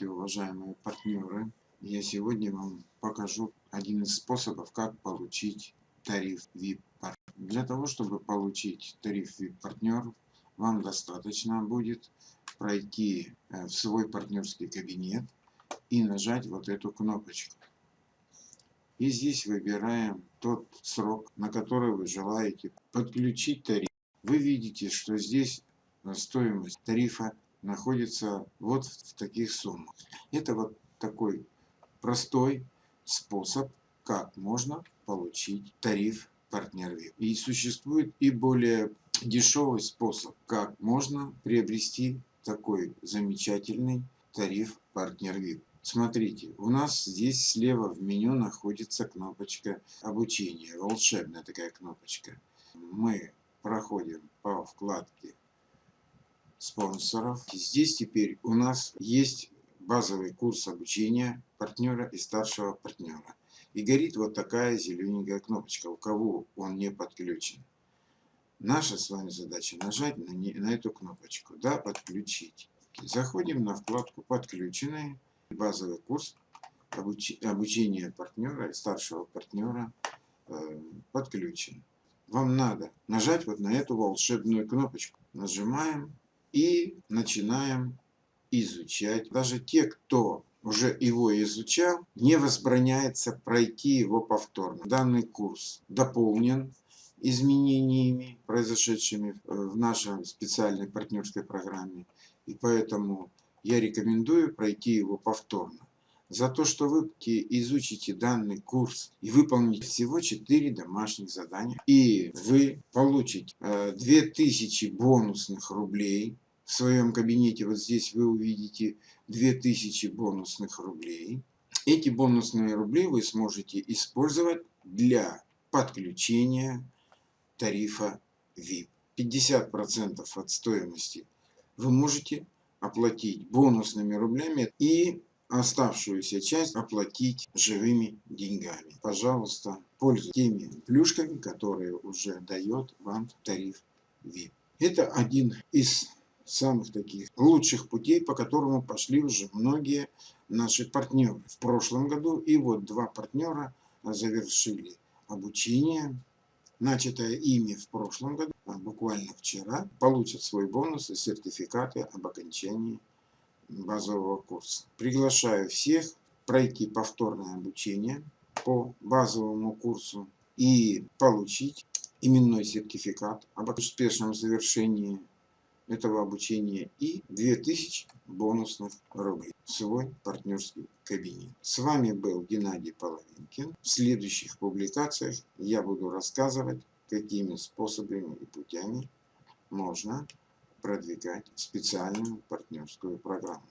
Здравствуйте, уважаемые партнеры! Я сегодня вам покажу один из способов, как получить тариф VIP. Для того, чтобы получить тариф VIP партнер, вам достаточно будет пройти э, в свой партнерский кабинет и нажать вот эту кнопочку. И здесь выбираем тот срок, на который вы желаете подключить тариф. Вы видите, что здесь стоимость тарифа находится вот в таких суммах. Это вот такой простой способ, как можно получить тариф партнер VIP. И существует и более дешевый способ, как можно приобрести такой замечательный тариф партнер VIP. Смотрите, у нас здесь слева в меню находится кнопочка обучения, волшебная такая кнопочка. Мы проходим по вкладке спонсоров. Здесь теперь у нас есть базовый курс обучения партнера и старшего партнера. И горит вот такая зелененькая кнопочка, у кого он не подключен. Наша с вами задача нажать на, не, на эту кнопочку, да, подключить. Заходим на вкладку подключенные, базовый курс обуч, обучения партнера и старшего партнера э, подключен. Вам надо нажать вот на эту волшебную кнопочку. Нажимаем и начинаем изучать. Даже те, кто уже его изучал, не возбраняется пройти его повторно. Данный курс дополнен изменениями, произошедшими в нашей специальной партнерской программе. И поэтому я рекомендую пройти его повторно. За то, что вы изучите данный курс и выполните всего 4 домашних задания, и вы получите 2000 э, бонусных рублей в своем кабинете. Вот здесь вы увидите 2000 бонусных рублей. Эти бонусные рубли вы сможете использовать для подключения тарифа VIP. 50% от стоимости вы можете оплатить бонусными рублями и оставшуюся часть оплатить живыми деньгами. Пожалуйста, пользуйтесь теми плюшками, которые уже дает вам тариф VIP. Это один из самых таких лучших путей, по которому пошли уже многие наши партнеры в прошлом году. И вот два партнера завершили обучение, начатое ими в прошлом году, а буквально вчера, получат свой бонус и сертификаты об окончании базового курса. Приглашаю всех пройти повторное обучение по базовому курсу и получить именной сертификат об успешном завершении этого обучения и 2000 бонусных рублей в свой партнерский кабинет. С вами был Геннадий Половинкин. В следующих публикациях я буду рассказывать, какими способами и путями можно продвигать специальную партнерскую программу.